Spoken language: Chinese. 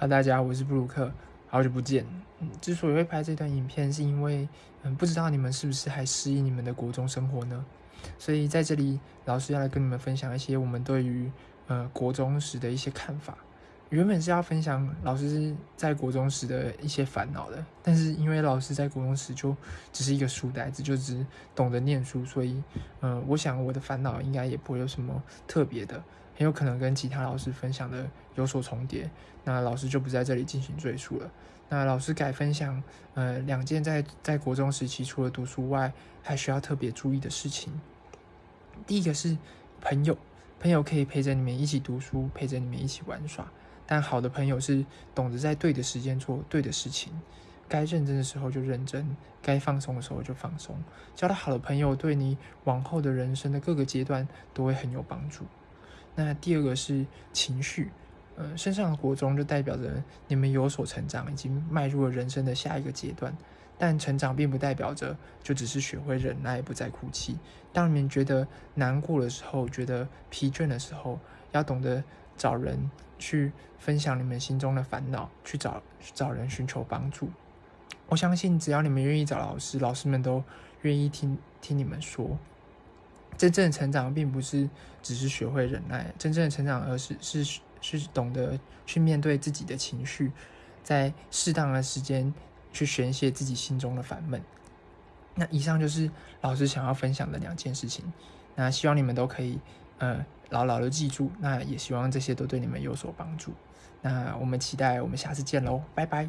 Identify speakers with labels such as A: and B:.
A: 哈，大家，我是布鲁克，好久不见。嗯，之所以会拍这段影片，是因为嗯，不知道你们是不是还适应你们的国中生活呢？所以在这里，老师要来跟你们分享一些我们对于呃国中时的一些看法。原本是要分享老师在国中时的一些烦恼的，但是因为老师在国中时就只是一个书呆子，就只懂得念书，所以，嗯，我想我的烦恼应该也不会有什么特别的，很有可能跟其他老师分享的有所重叠。那老师就不在这里进行赘述了。那老师改分享，呃，两件在在国中时期除了读书外还需要特别注意的事情。第一个是朋友，朋友可以陪着你们一起读书，陪着你们一起玩耍。但好的朋友是懂得在对的时间做对的事情，该认真的时候就认真，该放松的时候就放松。交到好的朋友，对你往后的人生的各个阶段都会很有帮助。那第二个是情绪，呃，身上的国中就代表着你们有所成长，已经迈入了人生的下一个阶段。但成长并不代表着就只是学会忍耐，不再哭泣。当你们觉得难过的时候，觉得疲倦的时候，要懂得。找人去分享你们心中的烦恼，去找找人寻求帮助。我相信，只要你们愿意找老师，老师们都愿意听听你们说。真正的成长，并不是只是学会忍耐，真正的成长，而是是是懂得去面对自己的情绪，在适当的时间去宣泄自己心中的烦闷。那以上就是老师想要分享的两件事情。那希望你们都可以，呃。牢牢的记住，那也希望这些都对你们有所帮助。那我们期待我们下次见喽，拜拜。